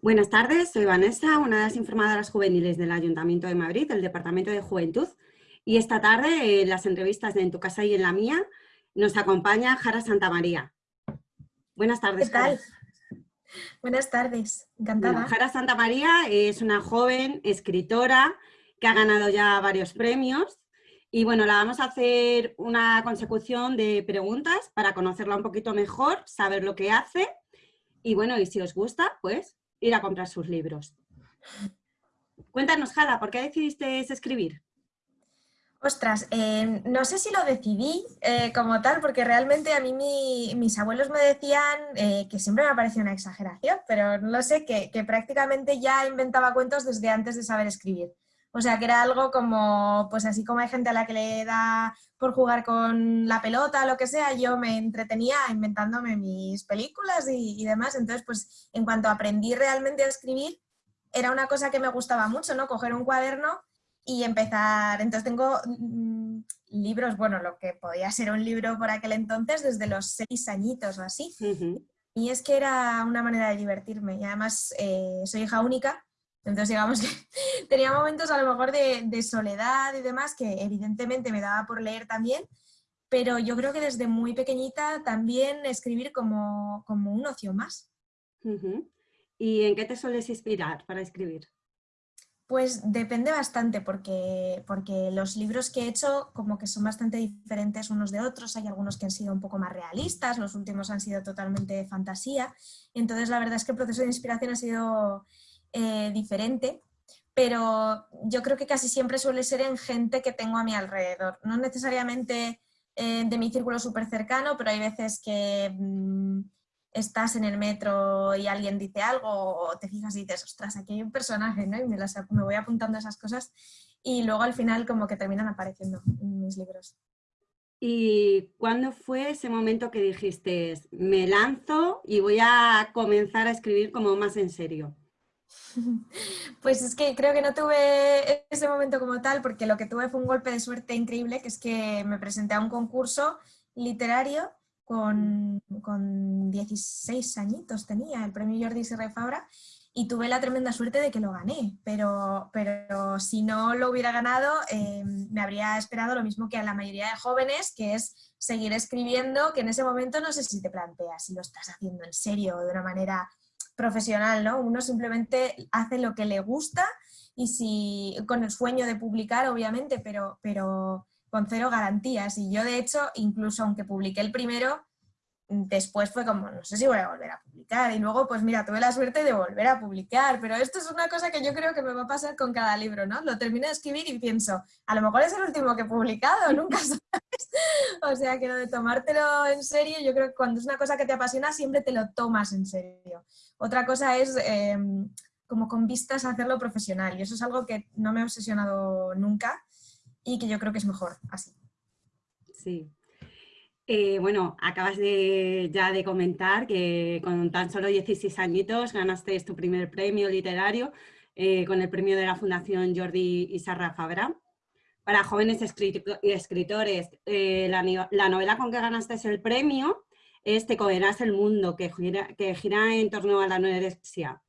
Buenas tardes, soy Vanessa, una de las informadoras juveniles del Ayuntamiento de Madrid, del Departamento de Juventud. Y esta tarde, en las entrevistas de En tu casa y en la mía, nos acompaña Jara Santamaría. Buenas tardes, ¿Qué tal? Buenas tardes, encantada. Bueno, Jara Santamaría es una joven escritora que ha ganado ya varios premios y bueno, la vamos a hacer una consecución de preguntas para conocerla un poquito mejor, saber lo que hace y bueno, y si os gusta, pues ir a comprar sus libros. Cuéntanos, Jara, ¿por qué decidiste escribir? Ostras, eh, no sé si lo decidí eh, como tal, porque realmente a mí mis abuelos me decían eh, que siempre me parecía una exageración, pero no lo sé, que, prácticamente ya inventaba cuentos desde antes de saber escribir. O sea, que era algo como, pues así como hay gente a la que le da por jugar con la pelota lo que sea, yo me entretenía inventándome mis películas y, y demás. Entonces, pues en cuanto aprendí realmente a escribir, era una cosa que me gustaba mucho, ¿no? Coger un cuaderno y empezar. Entonces tengo mm, libros, bueno, lo que podía ser un libro por aquel entonces, desde los seis añitos o así. Y es que era una manera de divertirme. Y además eh, soy hija única, entonces digamos que tenía momentos a lo mejor de, de, soledad y demás, que evidentemente me daba por leer también, pero yo creo que desde muy pequeñita también escribir como, como un ocio más. ¿Y en qué te sueles inspirar para escribir? Pues depende bastante, porque, porque los libros que he hecho como que son bastante diferentes unos de otros, hay algunos que han sido un poco más realistas, los últimos han sido totalmente fantasía, entonces la verdad es que el proceso de inspiración ha sido eh, diferente, pero yo creo que casi siempre suele ser en gente que tengo a mi alrededor, no necesariamente eh, de mi círculo súper cercano, pero hay veces que... Mmm, estás en el metro y alguien dice algo o te fijas y dices, ostras, aquí hay un personaje, ¿no? Y me, me voy apuntando esas cosas y luego al final como que terminan apareciendo en mis libros. ¿Y cuándo fue ese momento que dijiste, me lanzo y voy a comenzar a escribir como más en serio? Pues es que creo que no tuve ese momento como tal, porque lo que tuve fue un golpe de suerte increíble, que es que me presenté a un concurso literario con, con 16 añitos tenía, el premio Jordi Serra Fabra, y tuve la tremenda suerte de que lo gané, pero, pero si no lo hubiera ganado eh, me habría esperado lo mismo que a la mayoría de jóvenes, que es seguir escribiendo, que en ese momento no sé si te planteas si lo estás haciendo en serio o de una manera profesional, ¿no? Uno simplemente hace lo que le gusta y si con el sueño de publicar, obviamente, pero, pero con cero garantías. Y yo, de hecho, incluso aunque publiqué el primero, después fue como, no sé si voy a volver a publicar. Y luego, pues mira, tuve la suerte de volver a publicar. Pero esto es una cosa que yo creo que me va a pasar con cada libro, ¿no? Lo termino de escribir y pienso, a lo mejor es el último que he publicado, nunca. o sea, que lo de tomártelo en serio, yo creo que cuando es una cosa que te apasiona, siempre te lo tomas en serio. Otra cosa es... Em, como con vistas a hacerlo profesional y eso es algo que no me he obsesionado nunca y que yo creo que es mejor así. Sí. Eh, bueno, acabas de, ya de comentar que con tan solo 16 añitos ganaste tu primer premio literario eh, con el premio de la Fundación Jordi y Sarra Fabra. Para jóvenes escritores, eh, la, novela con que ganaste el premio es Te comerás el mundo, que gira, que gira en torno a la anorexia.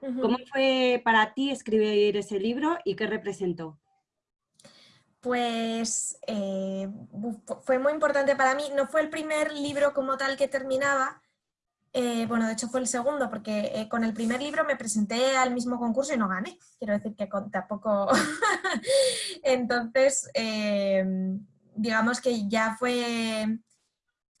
¿Cómo fue para ti escribir ese libro y qué representó? pues eh, fue muy importante para mí. No fue el primer libro como tal que terminaba, eh, bueno, de hecho fue el segundo, porque eh, con el primer libro me presenté al mismo concurso y no gané. Quiero decir que tampoco... Entonces, digamos que ya fue...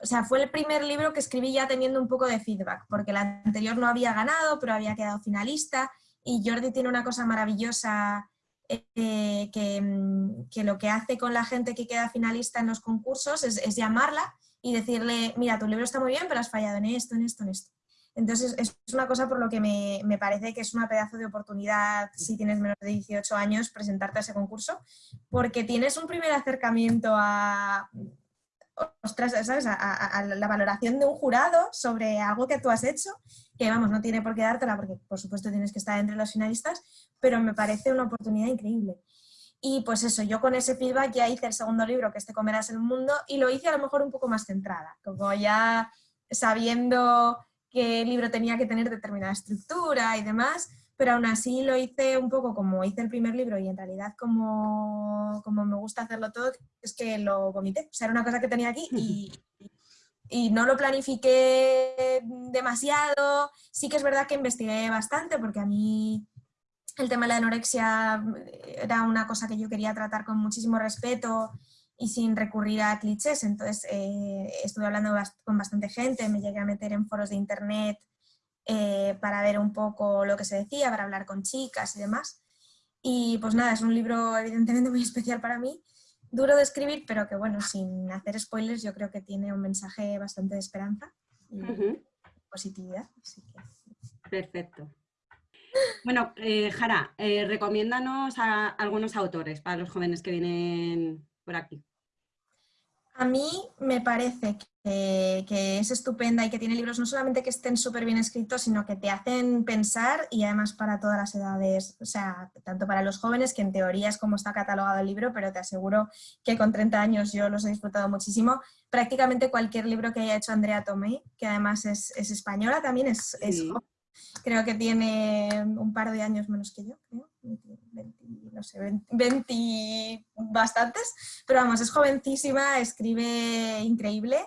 O sea, fue el primer libro que escribí ya teniendo un poco de feedback, porque el anterior no había ganado, pero había quedado finalista, y Jordi tiene una cosa maravillosa eh, que, lo que hace con la gente que queda finalista en los concursos es, llamarla y decirle, mira, tu libro está muy bien, pero has fallado en esto, en esto, en esto. Entonces es una cosa por lo que me, me, parece que es una pedazo de oportunidad, si tienes menos de 18 años, presentarte a ese concurso, porque tienes un primer acercamiento a, ostras, ¿sabes? A, la valoración de un jurado sobre algo que tú has hecho, que vamos, no tiene por qué dártela porque por supuesto tienes que estar entre los finalistas, pero me parece una oportunidad increíble. Y pues eso, yo con ese feedback ya hice el segundo libro, que este Comerás el Mundo, y lo hice a lo mejor un poco más centrada, como ya sabiendo qué libro tenía que tener determinada estructura y demás, pero aún así lo hice un poco como hice el primer libro y en realidad como, como me gusta hacerlo todo, es que lo vomité. O sea, era una cosa que tenía aquí y, y no lo planifiqué demasiado. Sí que es verdad que investigué bastante porque a mí el tema de la anorexia era una cosa que yo quería tratar con muchísimo respeto y sin recurrir a clichés. Entonces eh, estuve hablando con bastante gente, me llegué a meter en foros de internet eh, para ver un poco lo que se decía, para hablar con chicas y demás. Y pues nada, es un libro evidentemente muy especial para mí, duro de escribir, pero que bueno, sin hacer spoilers, yo creo que tiene un mensaje bastante de esperanza y positividad. Perfecto. Bueno, eh, Jara, eh, recomiéndanos a algunos autores para los jóvenes que vienen por aquí. A mí me parece que, es estupenda y que tiene libros no solamente que estén súper bien escritos, sino que te hacen pensar y además para todas las edades, o sea, tanto para los jóvenes, que en teoría es como está catalogado el libro, pero te aseguro que con 30 años yo los he disfrutado muchísimo. Prácticamente cualquier libro que haya hecho Andrea Tomé, que además es, española también, es, joven. Creo que tiene un par de años menos que yo, creo. No sé, 20, bastantes, pero vamos, es jovencísima, escribe increíble.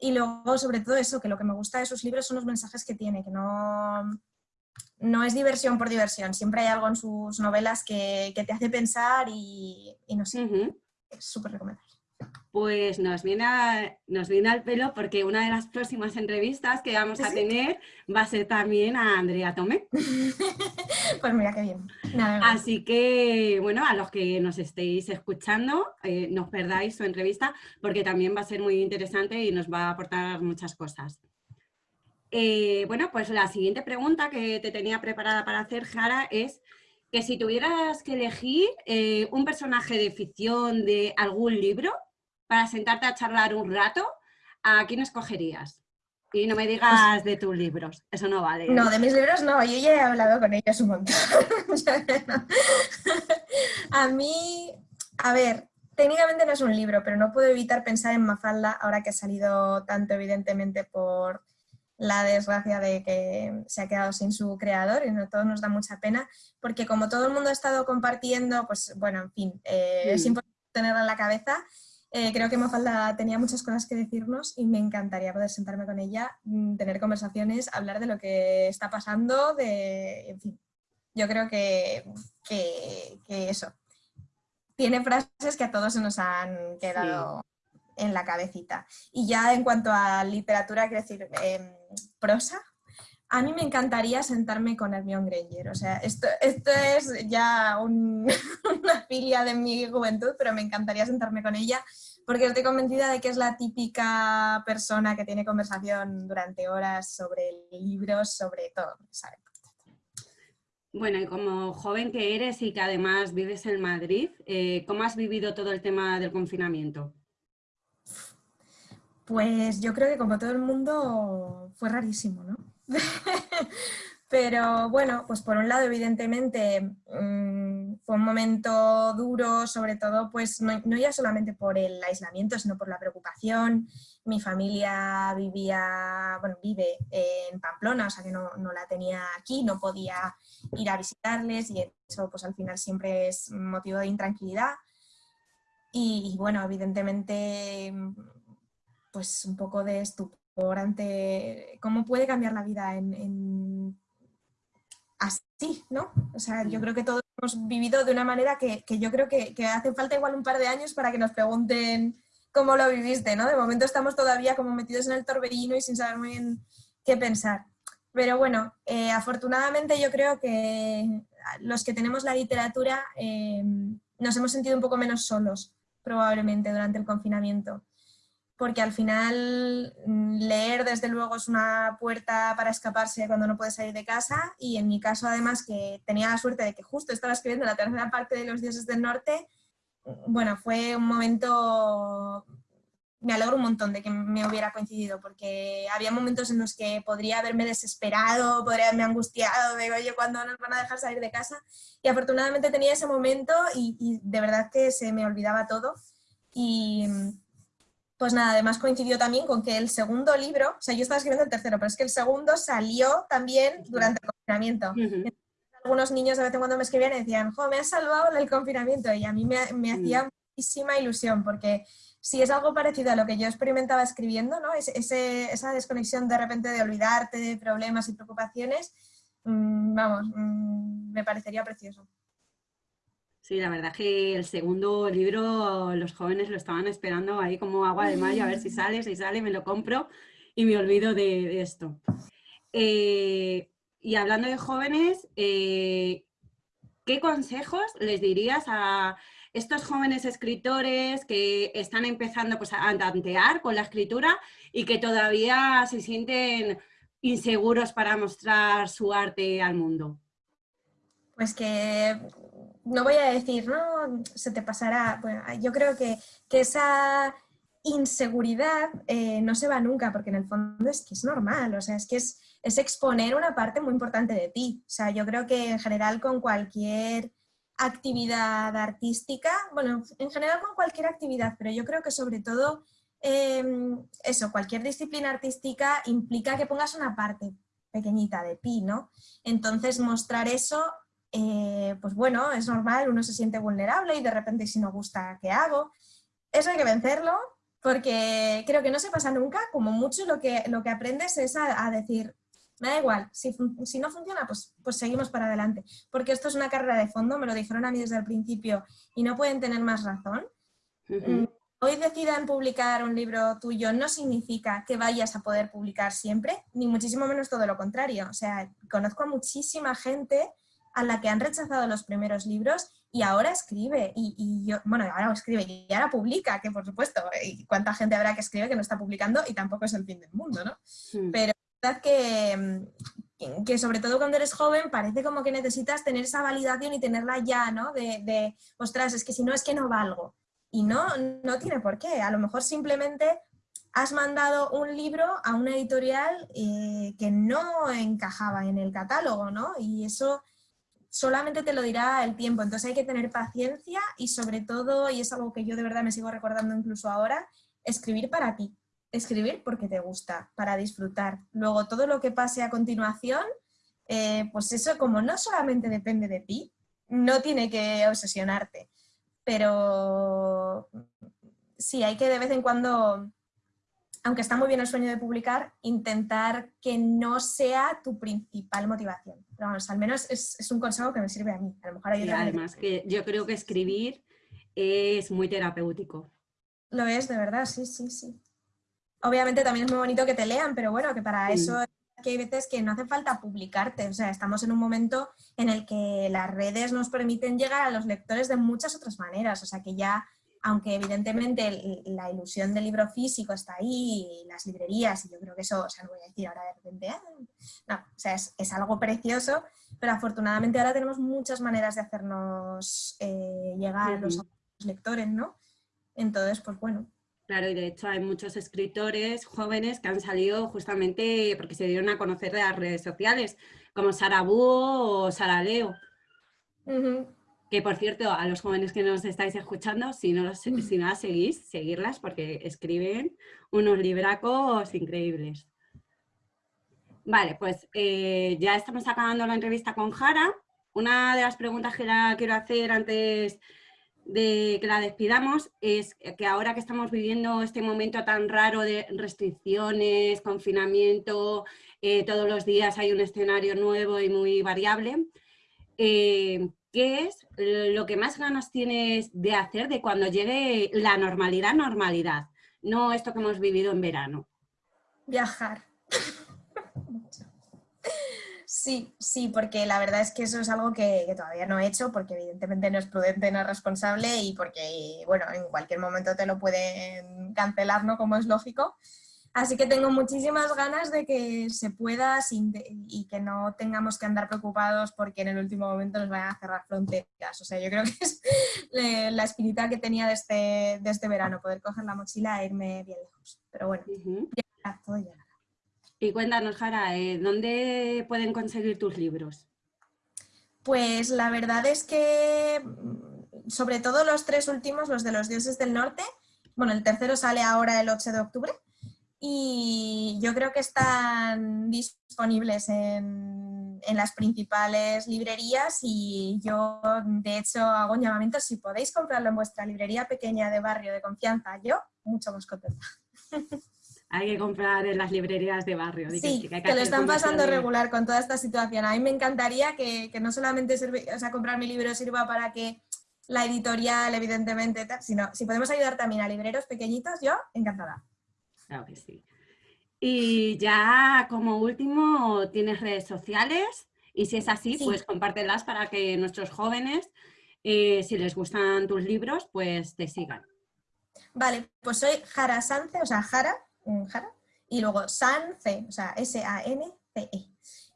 Y luego sobre todo eso, que lo que me gusta de sus libros son los mensajes que tiene, que no, no es diversión por diversión, siempre hay algo en sus novelas que, te hace pensar y, no sé, es súper recomendable. Pues nos viene, nos viene al pelo porque una de las próximas entrevistas que vamos a tener va a ser también a Andrea Tomé. pues mira qué bien. Así que, bueno, a los que nos estéis escuchando, eh, no os perdáis su entrevista porque también va a ser muy interesante y nos va a aportar muchas cosas. Eh, bueno, pues la siguiente pregunta que te tenía preparada para hacer, Jara, es que si tuvieras que elegir eh, un personaje de ficción de algún libro, para sentarte a charlar un rato, ¿a quién escogerías? Y no me digas de tus libros, eso no vale. No, de mis libros no, yo ya he hablado con ellos un montón. a mí, a ver, técnicamente no es un libro, pero no puedo evitar pensar en Mafalda ahora que ha salido tanto evidentemente por la desgracia de que se ha quedado sin su creador y no todo nos da mucha pena, porque como todo el mundo ha estado compartiendo, pues bueno, en fin, eh, es mm. importante tenerla en la cabeza eh, creo que Mafalda tenía muchas cosas que decirnos y me encantaría poder sentarme con ella, mm, tener conversaciones, hablar de lo que está pasando, de, en fin, yo creo que, eso. Tiene frases que a todos se nos han quedado en la cabecita. Y ya en cuanto a literatura, quiero decir, em, prosa, a mí me encantaría sentarme con Hermione Granger, o sea, esto, esto es ya una filia de mi juventud, pero me encantaría sentarme con ella porque estoy convencida de que es la típica persona que tiene conversación durante horas sobre libros, sobre todo, Bueno, y como joven que eres y que además vives en Madrid, eh, ¿cómo has vivido todo el tema del confinamiento? Pues yo creo que como todo el mundo fue rarísimo, ¿no? Pero bueno, pues por un lado, evidentemente, mm, fue un momento duro, sobre todo, pues no, ya solamente por el aislamiento, sino por la preocupación. Mi familia vivía, bueno, vive en Pamplona, o sea que no, la tenía aquí, no podía ir a visitarles y eso pues al final siempre es motivo de intranquilidad. Y, bueno, evidentemente, pues un poco de estupor ante cómo puede cambiar la vida en, así, ¿no? O sea, yo creo que todos hemos vivido de una manera que, yo creo que, hace falta igual un par de años para que nos pregunten cómo lo viviste, ¿no? De momento estamos todavía como metidos en el torbellino y sin saber muy bien qué pensar. Pero bueno, eh, afortunadamente yo creo que los que tenemos la literatura eh, nos hemos sentido un poco menos solos, probablemente, durante el confinamiento porque al final mm, leer desde luego es una puerta para escaparse cuando no puedes salir de casa y en mi caso además que tenía la suerte de que justo estaba escribiendo la tercera parte de Los dioses del norte, mm, bueno, fue un momento, me alegro un montón de que me hubiera coincidido porque había momentos en los que podría haberme desesperado, podría haberme angustiado, de oye, ¿cuándo nos van a dejar salir de casa? Y afortunadamente tenía ese momento y, y de verdad que se me olvidaba todo y pues nada, además coincidió también con que el segundo libro, o sea, yo estaba escribiendo el tercero, pero es que el segundo salió también durante el confinamiento. Algunos niños de vez en cuando me escribían y decían, jo, me has salvado del confinamiento y a mí me, me mm. hacía muchísima ilusión porque si es algo parecido a lo que yo experimentaba escribiendo, ¿no? ese, esa desconexión de repente de olvidarte de problemas y preocupaciones, mm, vamos, mm, me parecería precioso. Sí, la verdad que el segundo libro los jóvenes lo estaban esperando ahí como agua de mayo, a ver si sale, si sale, me lo compro y me olvido de, esto. Eh, y hablando de jóvenes, eh, ¿qué consejos les dirías a estos jóvenes escritores que están empezando pues, a tantear con la escritura y que todavía se sienten inseguros para mostrar su arte al mundo? Pues que no voy a decir, no, se te pasará. Bueno, yo creo que, esa inseguridad eh, no se va nunca, porque en el fondo es que es normal, o sea, es que es, es, exponer una parte muy importante de ti. O sea, yo creo que en general con cualquier actividad artística, bueno, en general con cualquier actividad, pero yo creo que sobre todo em, eso, cualquier disciplina artística implica que pongas una parte pequeñita de ti, ¿no? Entonces mostrar eso eh, pues bueno, es normal, uno se siente vulnerable y de repente si no gusta, ¿qué hago? Eso hay que vencerlo porque creo que no se pasa nunca, como mucho lo que, lo que aprendes es a, decir, me da igual, si, no funciona, pues, pues seguimos para adelante. Porque esto es una carrera de fondo, me lo dijeron a mí desde el principio y no pueden tener más razón. Mm, hoy decidan publicar un libro tuyo no significa que vayas a poder publicar siempre, ni muchísimo menos todo lo contrario. O sea, conozco a muchísima gente a la que han rechazado los primeros libros y ahora escribe, y, yo, bueno, ahora escribe y ahora publica, que por supuesto, y cuánta gente habrá que escribe que no está publicando y tampoco es el fin del mundo, ¿no? Pero es verdad que, que sobre todo cuando eres joven parece como que necesitas tener esa validación y tenerla ya, ¿no? De, de ostras, es que si no es que no valgo. Y no, no tiene por qué. A lo mejor simplemente has mandado un libro a una editorial eh, que no encajaba en el catálogo, ¿no? Y eso solamente te lo dirá el tiempo, entonces hay que tener paciencia y sobre todo, y es algo que yo de verdad me sigo recordando incluso ahora, escribir para ti, escribir porque te gusta, para disfrutar. Luego todo lo que pase a continuación, eh, pues eso como no solamente depende de ti, no tiene que obsesionarte, pero sí, hay que de vez en cuando aunque está muy bien el sueño de publicar, intentar que no sea tu principal motivación. Pero vamos, al menos es, un consejo que me sirve a mí. A lo mejor hay además, que yo creo que escribir es muy terapéutico. Lo es, de verdad, sí, sí, sí. Obviamente también es muy bonito que te lean, pero bueno, que para eso que hay veces que no hace falta publicarte. O sea, estamos en un momento en el que las redes nos permiten llegar a los lectores de muchas otras maneras. O sea, que ya aunque evidentemente la ilusión del libro físico está ahí, las librerías, y yo creo que eso, o sea, no voy a decir ahora de repente, ah", no, o sea, es, algo precioso, pero afortunadamente ahora tenemos muchas maneras de hacernos eh, llegar los lectores, ¿no? Entonces, pues bueno. Claro, y de hecho hay muchos escritores jóvenes que han salido justamente porque se dieron a conocer de las redes sociales, como Sara Búho o Sara Leo. Que por cierto, a los jóvenes que nos estáis escuchando, si no, si no las seguís, seguirlas porque escriben unos libracos increíbles. Vale, pues eh, ya estamos acabando la entrevista con Jara. Una de las preguntas que la quiero hacer antes de que la despidamos es que ahora que estamos viviendo este momento tan raro de restricciones, confinamiento, eh, todos los días hay un escenario nuevo y muy variable, eh, ¿qué es lo que más ganas tienes de hacer de cuando llegue la normalidad, normalidad? No esto que hemos vivido en verano. Viajar. Sí, sí, porque la verdad es que eso es algo que, todavía no he hecho, porque evidentemente no es prudente, no es responsable y porque, bueno, en cualquier momento te lo pueden cancelar, ¿no? Como es lógico. Así que tengo muchísimas ganas de que se pueda y que no tengamos que andar preocupados porque en el último momento nos vayan a cerrar fronteras. O sea, yo creo que es la espinita que tenía de este, de este verano, poder coger la mochila e irme bien lejos. Pero bueno, ya todo llegará. Y cuéntanos, Jara, eh, ¿dónde pueden conseguir tus libros? Pues la verdad es que, mm, sobre todo los tres últimos, los de los dioses del norte, bueno, el tercero sale ahora el 8 de octubre y yo creo que están disponibles en, en, las principales librerías y yo de hecho hago un llamamiento, si podéis comprarlo en vuestra librería pequeña de barrio de confianza, yo mucho más contenta. Hay que comprar en las librerías de barrio. Sí, que, lo están pasando regular con toda esta situación. A mí me encantaría que, que no solamente o sea, comprar mi libro sirva para que la editorial, evidentemente, sino si podemos ayudar también a libreros pequeñitos, yo encantada. Claro que sí. Y ya como último, ¿tienes redes sociales? Y si es así, pues compártelas para que nuestros jóvenes, eh, si les gustan tus libros, pues te sigan. Vale, pues soy Jara Sance, o sea, Jara, Jara, y luego Sance, o sea, S-A-N-C-E.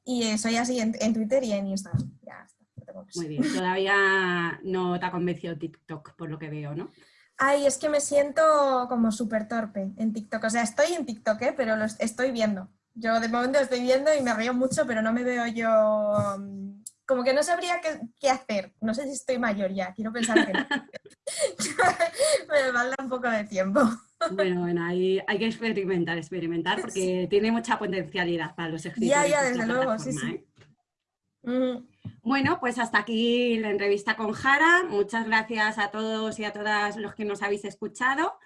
Y eh, soy así en, Twitter y en Instagram. Ya está, Muy bien, todavía no te ha convencido TikTok, por lo que veo, ¿no? Ay, es que me siento como súper torpe en TikTok. O sea, estoy en TikTok, ¿eh? pero lo estoy viendo. Yo de momento lo estoy viendo y me río mucho, pero no me veo yo... Mm, como que no sabría qué, hacer. No sé si estoy mayor ya, quiero pensar que no. me falta un poco de tiempo. Bueno, bueno, hay, hay que experimentar, experimentar, porque tiene mucha potencialidad para los escritores. Ya, ya, desde luego, sí, sí. ¿eh? Bueno, pues hasta aquí la entrevista con Jara. Muchas gracias a todos y a todas los que nos habéis escuchado.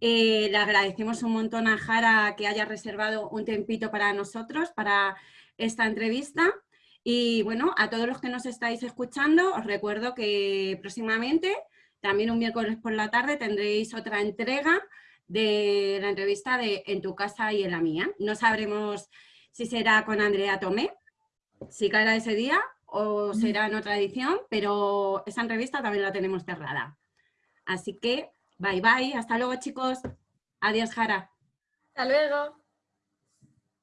Eh, le agradecemos un montón a Jara que haya reservado un tempito para nosotros, para esta entrevista. Y bueno, a todos los que nos estáis escuchando, os recuerdo que próximamente, también un miércoles por la tarde, tendréis otra entrega de la entrevista de En tu casa y en la mía. No sabremos si será con Andrea Tomé, si caerá ese día o será en otra edición, pero esa entrevista también la tenemos cerrada. Así que, bye bye, hasta luego chicos. Adiós, Jara. Hasta luego.